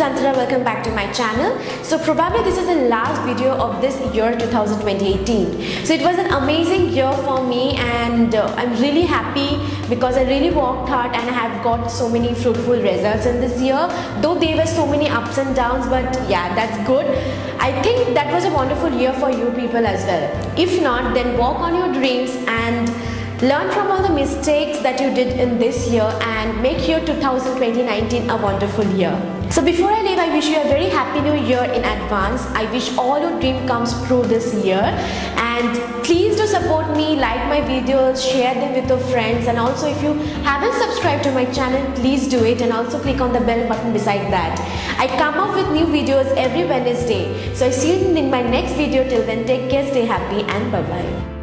is Antara, welcome back to my channel. So probably this is the last video of this year 2018. So it was an amazing year for me and uh, I'm really happy because I really worked hard and I have got so many fruitful results in this year. Though there were so many ups and downs but yeah that's good. I think that was a wonderful year for you people as well. If not then work on your dreams and Learn from all the mistakes that you did in this year and make your 2020-19 a wonderful year. So before I leave, I wish you a very happy new year in advance. I wish all your dream comes true this year. And please do support me, like my videos, share them with your friends. And also if you haven't subscribed to my channel, please do it. And also click on the bell button beside that. I come up with new videos every Wednesday. So I see you in my next video. Till then, take care, stay happy and bye-bye.